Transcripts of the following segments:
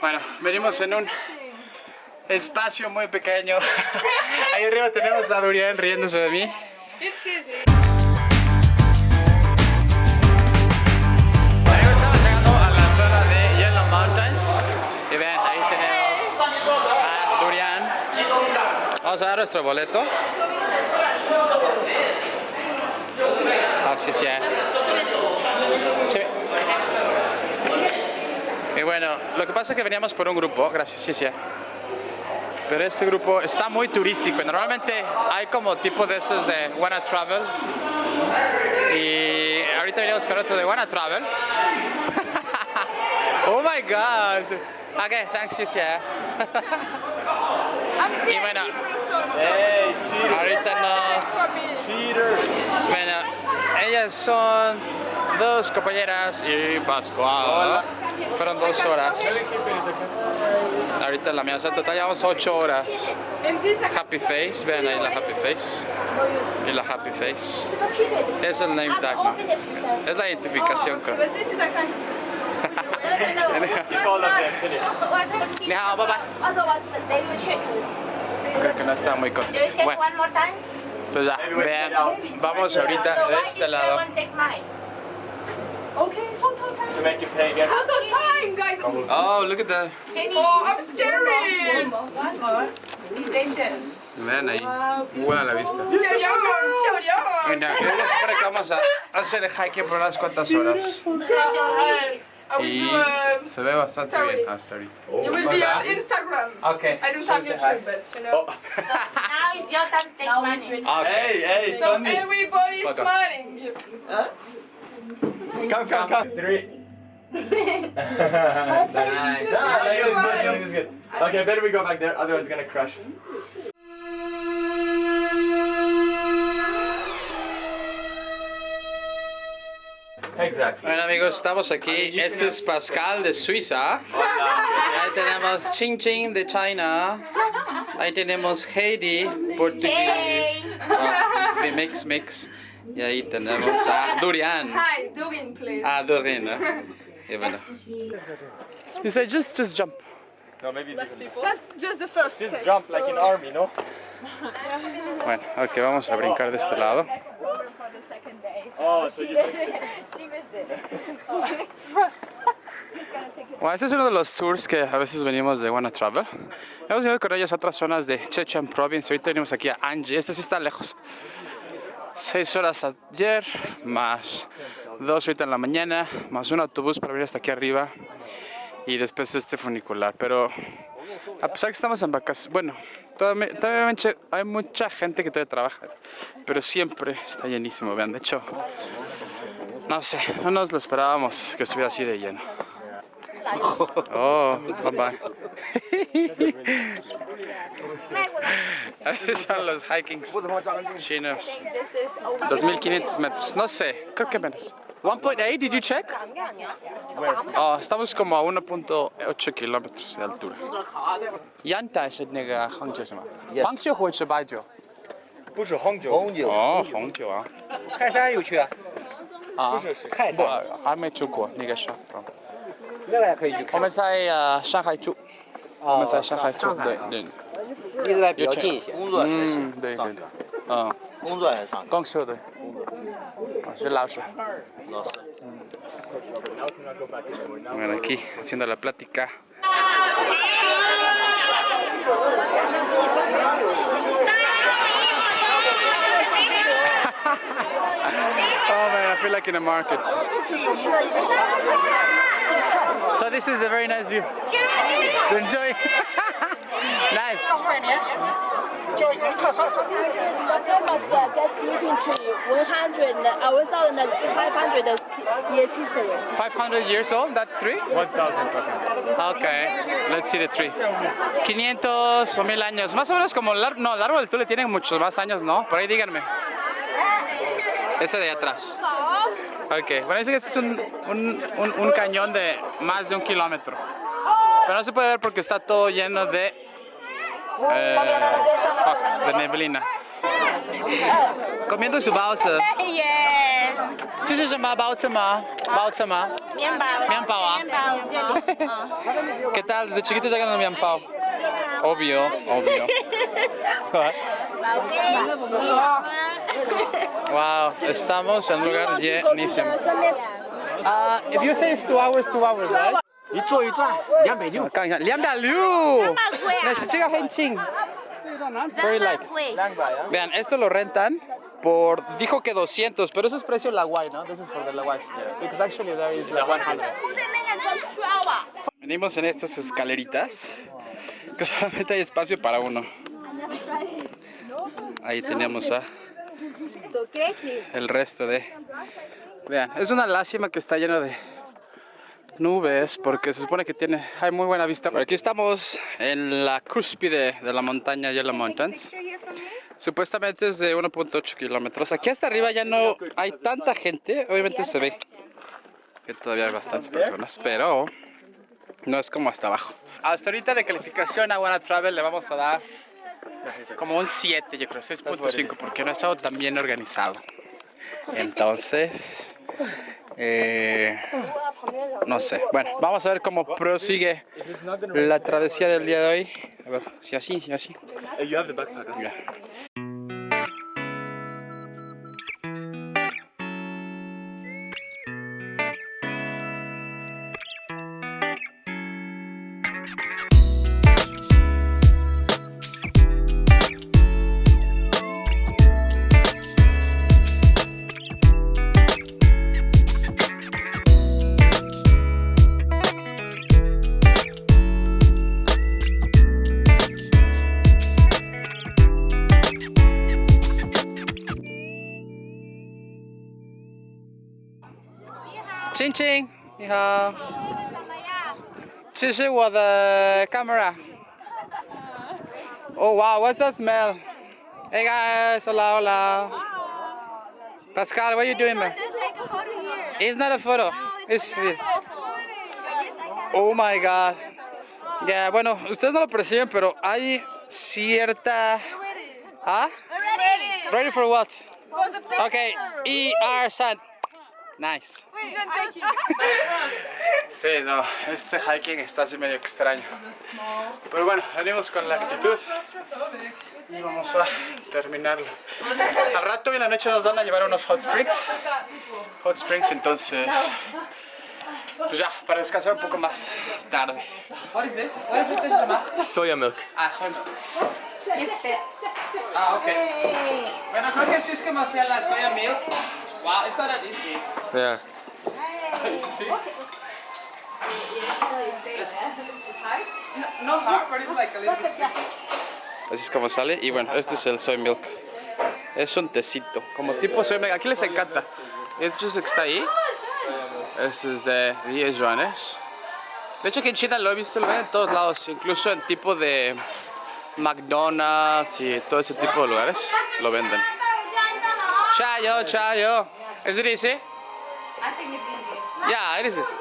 Bueno, venimos en un espacio muy pequeño. Ahí arriba tenemos a Durian riéndose de mí. Estamos llegando a la zona de Yellow Mountains. Y ven, ahí tenemos a Durian. Vamos a dar nuestro boleto. Así sí, eh. Sí. Y bueno, lo que pasa es que veníamos por un grupo, gracias, sí, sí. Pero este grupo está muy turístico. Normalmente hay como tipo de esos de Wanna Travel. Y ahorita venimos con otro de Wanna Travel. oh my god. Okay, thanks, sí, sí. y bueno, Hey, ahorita nos... Cheater. Bueno, ellas son dos compañeras y Pascual. Fueron dos horas. Ahorita la mía, o sea, total llevamos ocho horas. Happy Face, vean ahí la Happy Face. Y la Happy Face. Es el name tag, ¿no? Es la identificación, creo. Hao, bye bye. Creo que no está muy contento. Bueno, pues ya, vean. Vamos ahorita de este lado. One take mine? Okay, photo time. To make you pay again. Photo time, guys. Oh, look at that. Oh, I'm scary. One more. Attention. Vean ahí. Buena la vista. Bueno, es para que vamos a hacer el hiking por unas cuantas horas. I will Y do a... se ve bastante story. bien. Ah, story. You will be on Instagram. Okay. I don't so have say YouTube, but you know. Now it's your time to take Now we money. switch. hi. Okay. Hey, hey, So Tony. everybody's Welcome. smiling. Come, come, come. Three. nice. Nah, this is good. Okay, better we go back there, otherwise it's gonna crush. Exactly. Bueno amigos, estamos aquí. Este es Pascal de Suiza. Ahí tenemos Ching Ching de China. Ahí tenemos Heidi, portugués. Ah, mix, mix. Y ahí tenemos a Durian. Hi, Doreen, please. Ah, Dorian. ¿eh? Y bueno. He said just, just jump. No, maybe Less just, people. That's just the first just jump like in army, no? Bueno, ok, vamos a brincar de este lado. Oh, so you Bueno, este es uno de los tours que a veces venimos de Wanna Travel. Hemos ido con ellos a otras zonas de Chechen Province. Ahorita venimos aquí a Angie. Este sí está lejos. Seis horas ayer, más dos ahorita en la mañana, más un autobús para venir hasta aquí arriba y después este funicular. Pero a pesar que estamos en vacaciones, bueno, todavía, todavía hay mucha- hay mucha gente que todavía trabaja, pero siempre está llenísimo. Vean, de hecho, no sé, no nos lo esperábamos que estuviera así de lleno. Oh, bye bye. Ahí son los hiking chinos. 2500 metros, no sé, creo que menos. 1.8, did you check? Oh, estamos como a 1.8 kilómetros de altura. Yanta es el nega Hangzhou 是吗？黄酒或者是白酒？不是红酒，红酒，哦，红酒啊。泰山有去啊，啊，泰山，我还没住过那个是。那个也可以去我们在呃上海住，我们在上海住，对对， 离这边比较近一些。工作还是嗯，对对对，嗯，工作还是上课？公休对，我是老师。老师。 Bueno, aquí haciendo la plática. oh man, I feel like in a market. So this is a very nice view. To enjoy. Famous uh, gas meeting tree, 100, uh, 1,500 years history. 500 years old, that tree? 1,500. Okay, let's see the tree. 500 o 1000 años. Más o menos como el, ar- no, el árbol del Tule tiene muchos más años, ¿no? Por ahí díganme. Ese de atrás. Ok, dice que este es un, un, un, un cañón de más de un kilómetro. Pero no se puede ver porque está todo lleno de, Uh, fuck, the neblina. Comiendo su bao-zi. Yeah. ¿Qué es eso? ¿Bao-zi ma? ¿Bao-zi ma? ¿Qué tal? Desde chiquito ya ganan mianbao. Obvio, obvio. wow, estamos en lugar llenísimo. Uh, if you say it's two hours, two hours, right? 一坐一段两百六，看一下，两百六，那是这个很轻，very light. 两百啊。 Vean, esto lo rentan por, dijo que 200, pero eso es precio la guay, ¿no? This is for the la guay. Because actually there is the 100. Venimos en estas escaleritas que solamente hay espacio para uno. Ahí tenemos a el resto de... Vean, es una lástima que está lleno de nubes porque se supone que tiene hay muy buena vista. Por aquí estamos en la cúspide de la montaña Yellow Mountains. Supuestamente es de 1.8 kilómetros. Aquí hasta arriba ya no hay tanta gente. Obviamente se ve que todavía hay bastantes personas, pero no es como hasta abajo. Hasta ahorita de calificación a Wanna Travel le vamos a dar como un 7, yo creo, 6.5, porque no ha estado tan bien organizado. Entonces, eh, no sé. Bueno, vamos a ver cómo prosigue la travesía del día de hoy. A ver, si así, si así. have the backpack. Ya. Ching ching, 你好。这是我的 camera. Oh wow, what's that smell? Hey guys, hola, hola. Pascal, what are you doing there? Take a photo here. It's not a photo. It's, oh my god. Ya, bueno, ustedes no lo perciben, pero hay cierta... ¿Ah? Ready. Ready for what? For the picture. Okay, ER San. Nice. Wait, you. Sí, no, este hiking está así medio extraño. Pero bueno, venimos con la actitud y vamos a terminarlo. Al rato en la noche nos van a llevar a unos hot springs. Hot springs, entonces, pues ya, para descansar un poco más tarde. What is this? What is this? Soya milk. Ah, son. Ah, ok. Bueno, creo que sí es que me hacía la soya milk. Wow, it's not that easy. Yeah. No hard, but it's like a little bit Así es como sale. Y bueno, este es el soy milk. Es un tecito, como tipo soy milk. Aquí les encanta. El que está ahí. Este es de 10 yuanes. De hecho, aquí en China lo he visto, lo ven en todos lados. Incluso en tipo de McDonald's y todo ese tipo de lugares lo venden. Chayo, chayo. Is it easy? I think it's easy. Yeah, it is easy.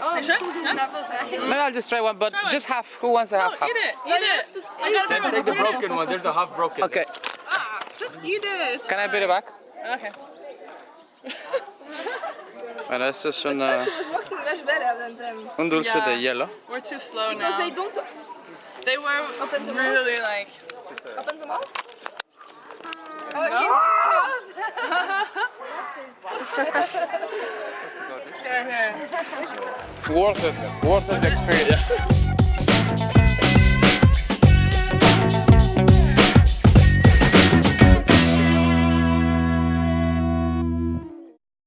Oh, sure? No? Maybe I'll just try one, but just half. Who wants a half? half? Eat it. Eat it. I gotta Then take the broken one. There's a half broken. Okay. Ah, just eat it. Can I put it back? Okay. Bueno, esto es una, was working much better than them. un dulce Yeah. de hielo. We're too slow now. Because they don't. They were open to really like. Open the mouth? Oh, no? Worth it. Worth it experience.